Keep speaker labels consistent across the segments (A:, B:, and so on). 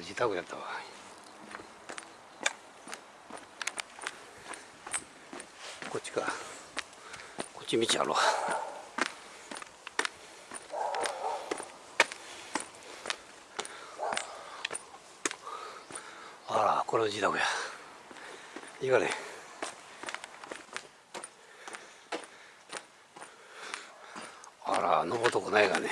A: 自宅やったわ。こっちか。こっち道あろうあらこれは自宅や。いいかねあら登るとこないがね。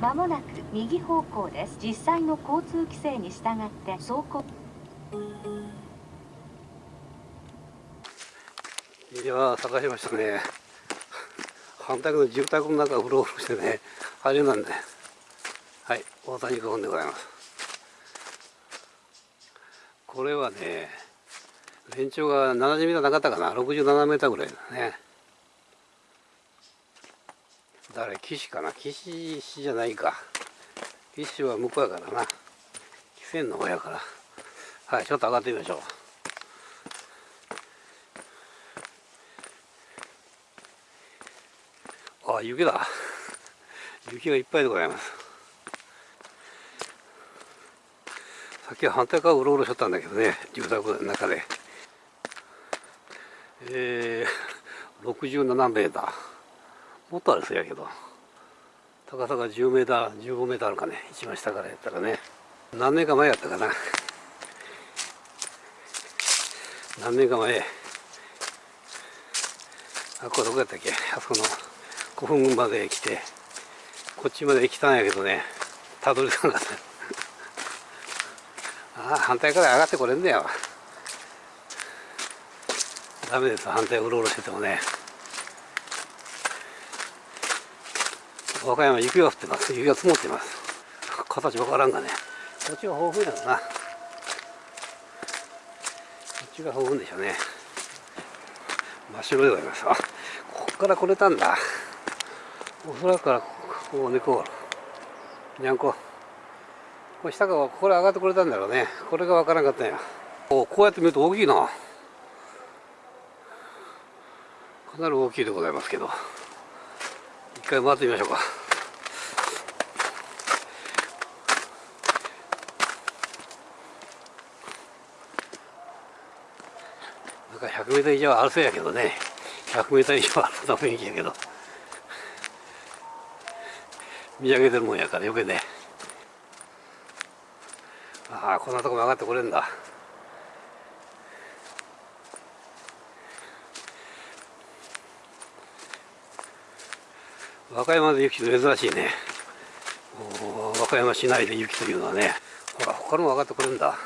B: まもなく右方向です。実際の交通規制に従って走行。
A: いや探しましたね。反対の住宅の中をうろうろしてねあれなんで。はい大谷古墳でございます。これはね全長が70メーターなかったかな。67メーターぐらいだね。誰岸かな？岸じゃないか。岸は向こうやからな。汽船の方やから。はいちょっと上がってみましょう。あ雪だ。雪がいっぱいでございます。さっきは反対側うろうろしとったんだけどね住宅の中で。えー、67メーター。もっとあるそうやけど。高さが10メーター15メーターあるかね。一番下からやったらね。何年か前やったかな。何年か前。あこれどこやったっけ。あそこの古墳まで来てこっちまで来たんやけどね。たどり着かなかった。ああ反対から上がってこれんだよダメです。反対うろうろしててもね。和歌山雪が降ってます雪が積もってます。形わからんがね。こっちは豊富やろな。こっちが豊富でしょうね。真っ白でございます。あここから来れたんだ。おそらくからここ猫にゃんこ。これ下からここから上がってこれたんだろうね。これがわからんかったんや。おこうやって見ると大きいな。かなり大きいでございますけど。回回ってみましょうか。なんか 100m 以上あるそうやけどね。100m 以上あるような雰囲気やけど。見上げてるもんやからよけね。ああこんなとこ曲がってこれんだ。和歌山で雪って珍しいね。和歌山市内で雪というのはねほら他のも上がってくるんだ。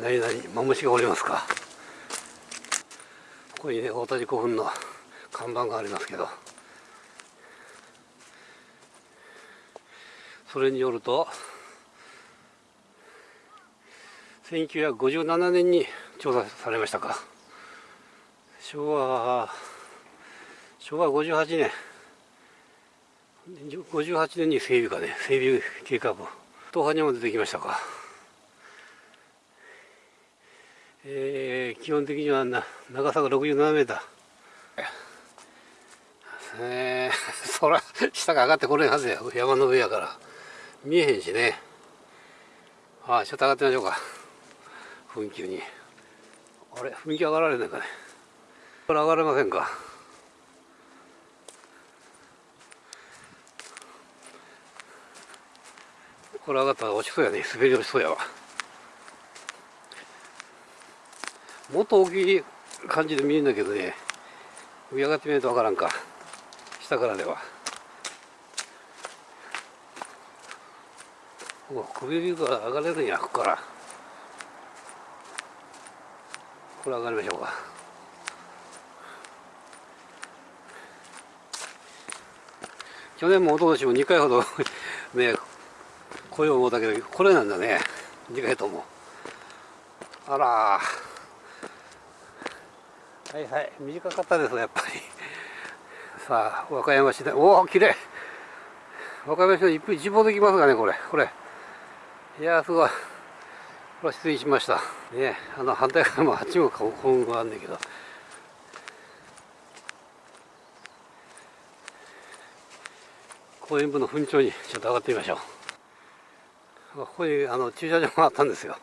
A: 何々マムシがおりますか。ここにね大谷古墳の看板がありますけど。それによると1957年に調査されましたか。昭和昭和58年。58年に整備かね。整備計画東波にも出てきましたか。えー、基本的にはな長さが67メーター。えー、そら下が上がってこれんはずや。山の上やから。見えへんしね。ああちょっと上がってみましょうか。噴気に。あれ噴気上がられないかね。これ上がれませんか？これ上がったら落ちそうやね。滑り落ちそうやわ。もっと大きい感じで見えるんだけどね。上上がってみないとわからんか。下からでは。うわ首から上がれるんやここから。これ上がりましょうか。去年も一昨年も2回ほど ね来よう思ったけどこれなんだね。2回とも。あらはいはい。短かったですねやっぱり。さあ和歌山市で。おおきれい和歌山市の一一望できますがねこれ。これ。いやすごい。これは失礼しました。ねあの反対側もあっちも幸運があるんけど。公園部の墳頂にちょっと上がってみましょう。ここにあの駐車場があったんですよ。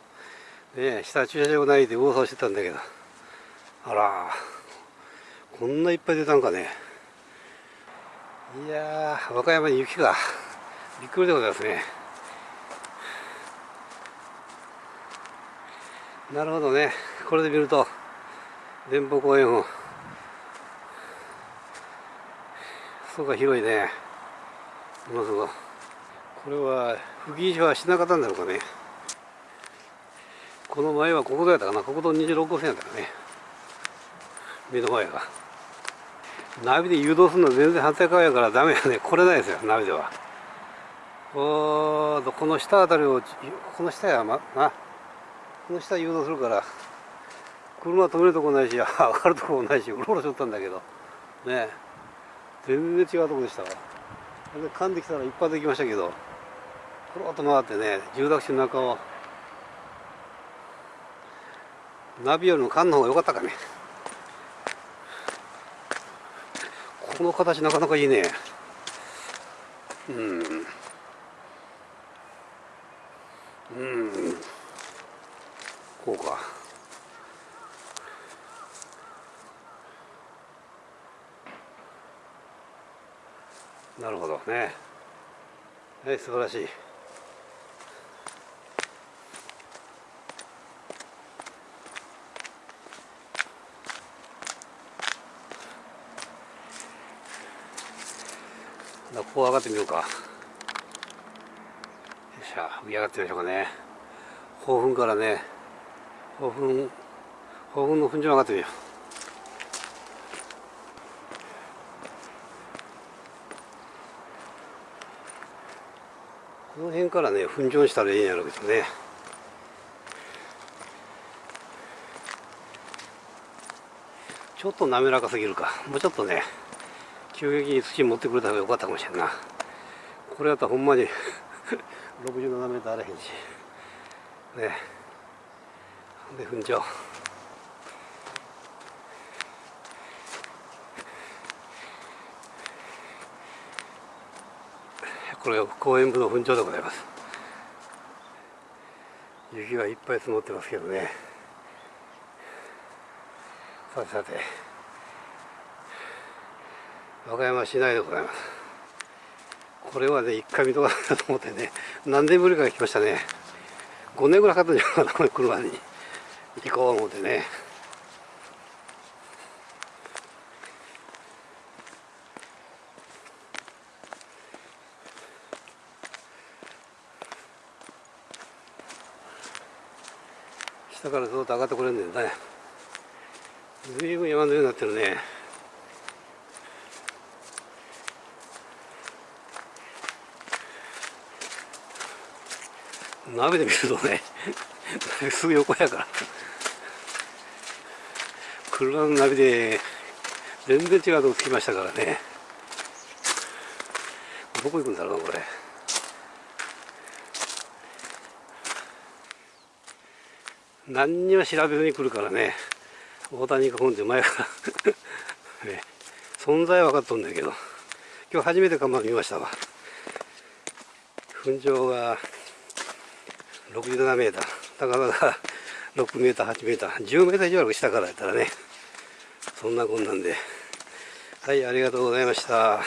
A: ね下駐車場ないで噂をしてたんだけど。あらこんないっぱい出たんかね。いやー和歌山に雪がびっくりでございますね。なるほどね。これで見ると電報公園を。そうか広いね。ものすごいこれは不義所はしなかったんだろうかね。この前は国道やったかな。国道26号線やったかね。目の前が。ナビで誘導するのは全然反対側やからダメやね。来れないですよナビでは。おーこの下あたりをこの下やまな。この下誘導するから車止めるとこないし上がるとこもないしうろうろしとったんだけど。ね。全然違うとこでしたわ。噛んできたら一発できましたけどコロッと回ってね住宅地の中を。ナビよりも缶の方が良かったかね。この形なかなかいいね。うん。うん。こうか。なるほどね。はい素晴らしい。ここ上がってみようか。よっしゃ上上がってみましょうかね。豊墳からね豊墳豊墳の墳場上がってみよう。この辺からね墳場にしたらいいんやろうけどね。ちょっと滑らかすぎるか。もうちょっとね急激に土持ってくれた方がよかったかもしれんな。これやったらほんまに 67メートルあらへんし。ね。で踏んじゃおうこれが公園部の墳場でございます。雪がいっぱい積もってますけどね。さてさて。和歌山市内でございます。これはね一回見とかなと思ってね何年ぶりか来ましたね。5年ぐらいかかったんじゃないかなこれ車に。行こう思ってね。下からずっと上がってこれるんだよね随分山のようになってるね。鍋で見るとねすぐ横やから。車のナビで全然違うとこ着きましたからね。どこ行くんだろうなこれ。何にも調べずに来るからね。大谷囲んで前から。ね、存在は分かっとんだけど。今日初めて看板見ましたわ。粉状が67メーター高さが6メーター8メーター10メーター以上ある下からやったらね。そんなこんなんで。はいありがとうございました。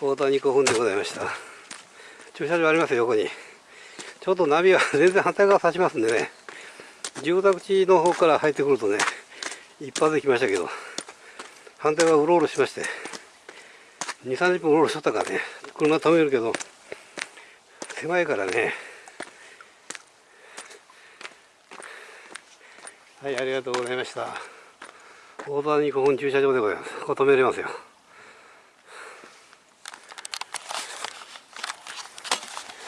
A: 大谷古墳でございました。駐車場ありますよ横に。ちょっとナビは全然反対側差しますんでね。住宅地の方から入ってくるとね一発で来ましたけど反対側うろうろしまして2 3 0分うろうろしとったからね車止めるけど狭いからね。はいありがとうございました。大谷古墳駐車場でございます。ここ止めれますよ。